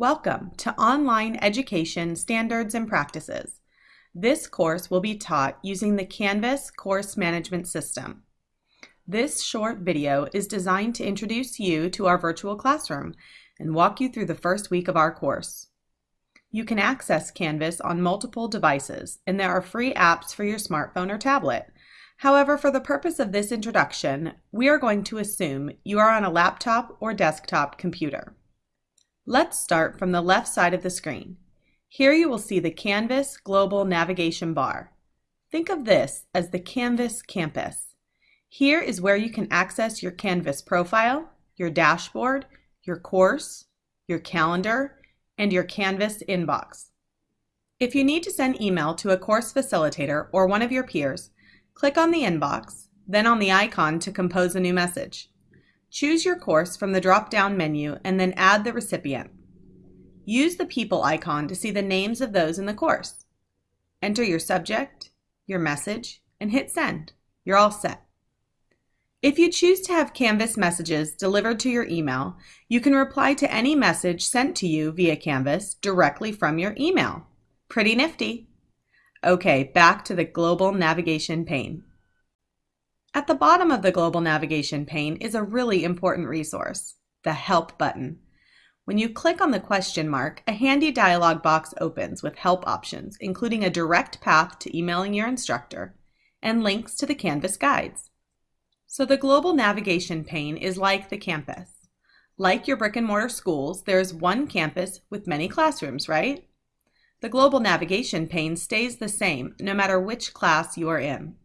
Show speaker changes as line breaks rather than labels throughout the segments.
Welcome to Online Education Standards and Practices. This course will be taught using the Canvas Course Management System. This short video is designed to introduce you to our virtual classroom and walk you through the first week of our course. You can access Canvas on multiple devices, and there are free apps for your smartphone or tablet. However, for the purpose of this introduction, we are going to assume you are on a laptop or desktop computer. Let's start from the left side of the screen. Here you will see the Canvas Global Navigation Bar. Think of this as the Canvas campus. Here is where you can access your Canvas profile, your dashboard, your course, your calendar, and your Canvas inbox. If you need to send email to a course facilitator or one of your peers, click on the inbox, then on the icon to compose a new message. Choose your course from the drop-down menu and then add the recipient. Use the people icon to see the names of those in the course. Enter your subject, your message, and hit send. You're all set. If you choose to have Canvas messages delivered to your email, you can reply to any message sent to you via Canvas directly from your email. Pretty nifty. Okay, back to the global navigation pane. At the bottom of the global navigation pane is a really important resource, the Help button. When you click on the question mark, a handy dialog box opens with help options, including a direct path to emailing your instructor and links to the Canvas guides. So the global navigation pane is like the campus. Like your brick and mortar schools, there is one campus with many classrooms, right? The global navigation pane stays the same no matter which class you are in.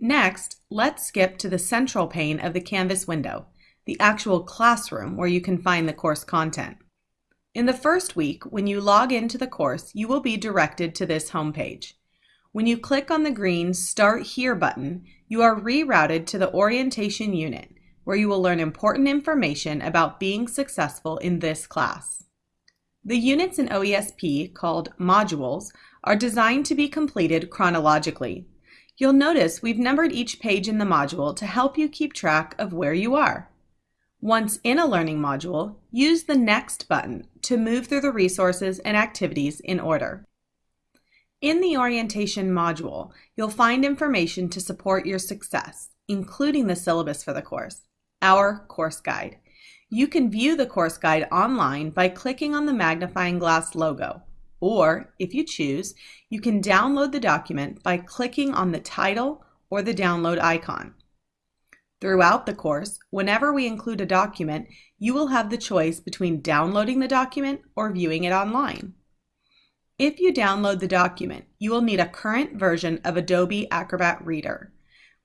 Next, let's skip to the central pane of the Canvas window, the actual classroom where you can find the course content. In the first week, when you log into the course, you will be directed to this homepage. When you click on the green Start Here button, you are rerouted to the orientation unit, where you will learn important information about being successful in this class. The units in OESP, called modules, are designed to be completed chronologically, You'll notice we've numbered each page in the module to help you keep track of where you are. Once in a learning module, use the Next button to move through the resources and activities in order. In the orientation module, you'll find information to support your success, including the syllabus for the course, our course guide. You can view the course guide online by clicking on the magnifying glass logo or, if you choose, you can download the document by clicking on the title or the download icon. Throughout the course, whenever we include a document, you will have the choice between downloading the document or viewing it online. If you download the document, you will need a current version of Adobe Acrobat Reader.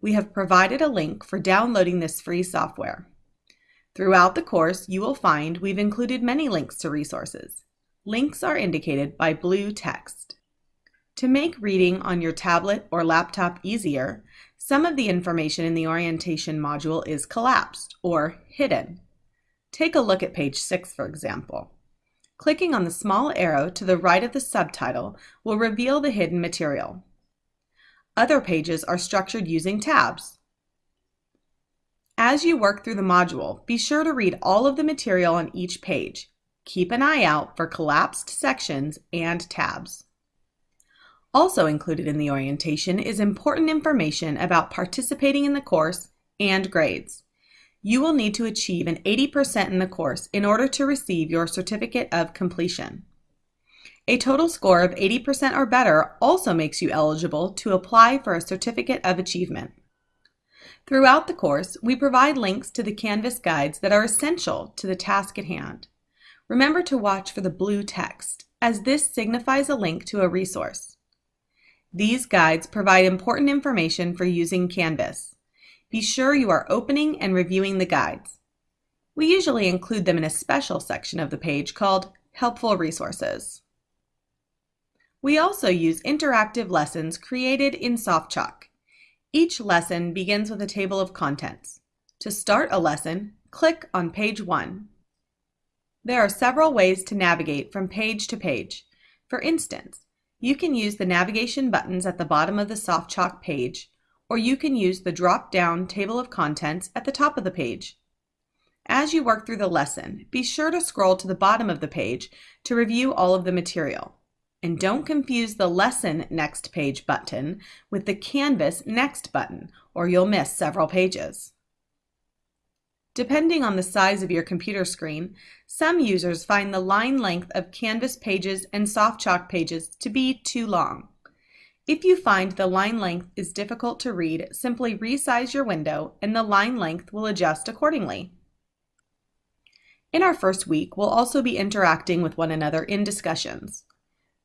We have provided a link for downloading this free software. Throughout the course, you will find we've included many links to resources. Links are indicated by blue text. To make reading on your tablet or laptop easier, some of the information in the orientation module is collapsed or hidden. Take a look at page 6, for example. Clicking on the small arrow to the right of the subtitle will reveal the hidden material. Other pages are structured using tabs. As you work through the module, be sure to read all of the material on each page Keep an eye out for collapsed sections and tabs. Also included in the orientation is important information about participating in the course and grades. You will need to achieve an 80% in the course in order to receive your certificate of completion. A total score of 80% or better also makes you eligible to apply for a certificate of achievement. Throughout the course, we provide links to the Canvas guides that are essential to the task at hand. Remember to watch for the blue text, as this signifies a link to a resource. These guides provide important information for using Canvas. Be sure you are opening and reviewing the guides. We usually include them in a special section of the page called Helpful Resources. We also use interactive lessons created in SoftChalk. Each lesson begins with a table of contents. To start a lesson, click on page 1. There are several ways to navigate from page to page. For instance, you can use the navigation buttons at the bottom of the SoftChalk page, or you can use the drop-down table of contents at the top of the page. As you work through the lesson, be sure to scroll to the bottom of the page to review all of the material. And don't confuse the Lesson Next Page button with the Canvas Next button, or you'll miss several pages. Depending on the size of your computer screen, some users find the line length of Canvas pages and SoftChalk pages to be too long. If you find the line length is difficult to read, simply resize your window and the line length will adjust accordingly. In our first week, we'll also be interacting with one another in discussions.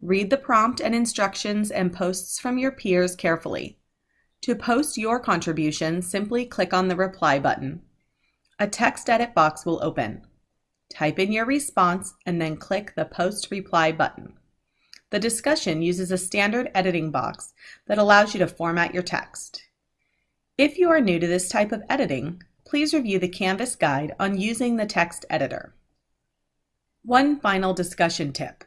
Read the prompt and instructions and posts from your peers carefully. To post your contribution, simply click on the reply button. A text edit box will open. Type in your response and then click the Post Reply button. The discussion uses a standard editing box that allows you to format your text. If you are new to this type of editing, please review the Canvas guide on using the text editor. One final discussion tip.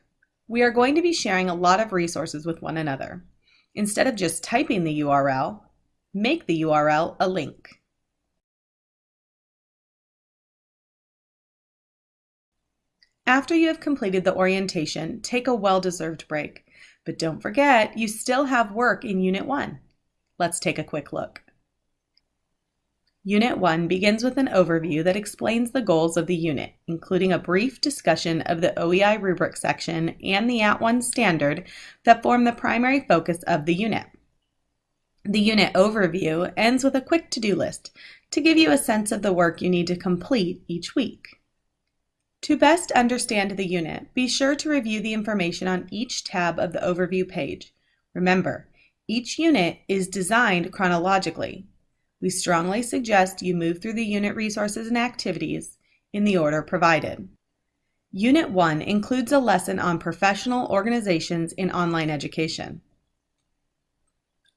We are going to be sharing a lot of resources with one another. Instead of just typing the URL, make the URL a link. After you have completed the orientation, take a well-deserved break. But don't forget, you still have work in Unit 1. Let's take a quick look. Unit 1 begins with an overview that explains the goals of the unit, including a brief discussion of the OEI rubric section and the At @ONE standard that form the primary focus of the unit. The unit overview ends with a quick to-do list to give you a sense of the work you need to complete each week. To best understand the unit, be sure to review the information on each tab of the overview page. Remember, each unit is designed chronologically. We strongly suggest you move through the unit resources and activities in the order provided. Unit 1 includes a lesson on professional organizations in online education.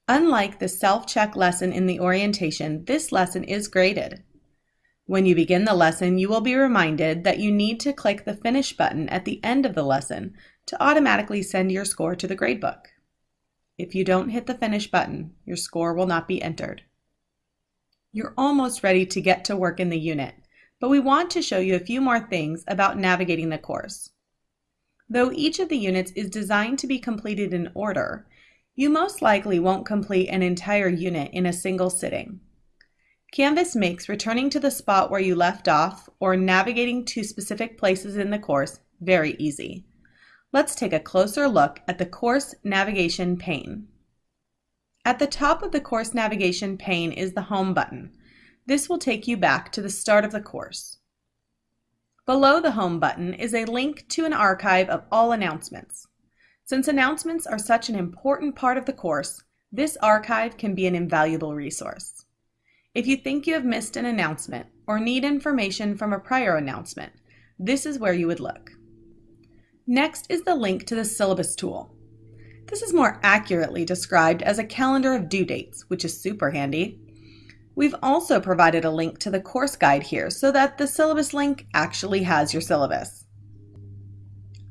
Unlike the self-check lesson in the orientation, this lesson is graded. When you begin the lesson, you will be reminded that you need to click the Finish button at the end of the lesson to automatically send your score to the gradebook. If you don't hit the Finish button, your score will not be entered. You're almost ready to get to work in the unit, but we want to show you a few more things about navigating the course. Though each of the units is designed to be completed in order, you most likely won't complete an entire unit in a single sitting. Canvas makes returning to the spot where you left off or navigating to specific places in the course very easy. Let's take a closer look at the course navigation pane. At the top of the course navigation pane is the Home button. This will take you back to the start of the course. Below the Home button is a link to an archive of all announcements. Since announcements are such an important part of the course, this archive can be an invaluable resource. If you think you have missed an announcement or need information from a prior announcement, this is where you would look. Next is the link to the syllabus tool. This is more accurately described as a calendar of due dates, which is super handy. We've also provided a link to the course guide here so that the syllabus link actually has your syllabus.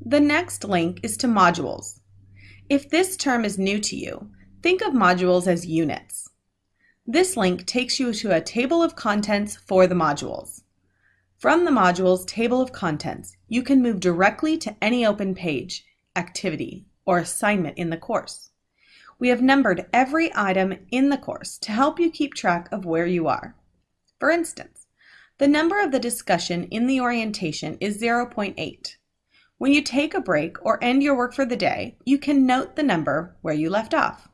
The next link is to modules. If this term is new to you, think of modules as units. This link takes you to a table of contents for the modules. From the module's table of contents, you can move directly to any open page, activity, or assignment in the course. We have numbered every item in the course to help you keep track of where you are. For instance, the number of the discussion in the orientation is 0.8. When you take a break or end your work for the day, you can note the number where you left off.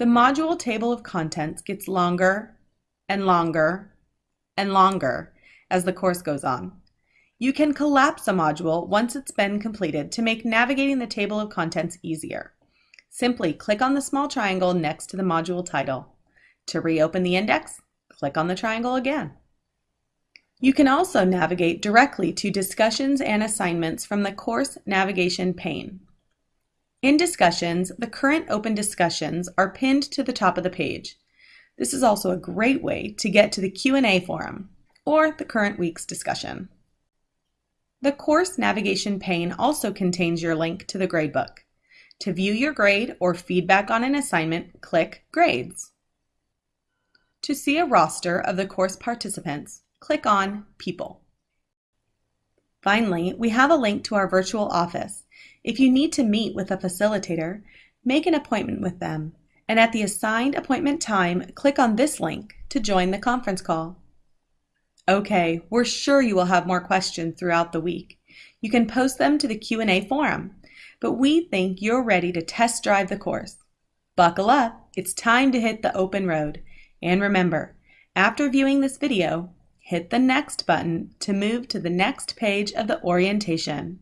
The module table of contents gets longer and longer and longer as the course goes on. You can collapse a module once it's been completed to make navigating the table of contents easier. Simply click on the small triangle next to the module title. To reopen the index, click on the triangle again. You can also navigate directly to discussions and assignments from the course navigation pane. In discussions, the current open discussions are pinned to the top of the page. This is also a great way to get to the Q&A forum or the current week's discussion. The course navigation pane also contains your link to the gradebook. To view your grade or feedback on an assignment, click Grades. To see a roster of the course participants, click on People. Finally, we have a link to our virtual office. If you need to meet with a facilitator, make an appointment with them, and at the assigned appointment time, click on this link to join the conference call. Okay, we're sure you will have more questions throughout the week. You can post them to the Q&A forum, but we think you're ready to test drive the course. Buckle up, it's time to hit the open road. And remember, after viewing this video, hit the Next button to move to the next page of the orientation.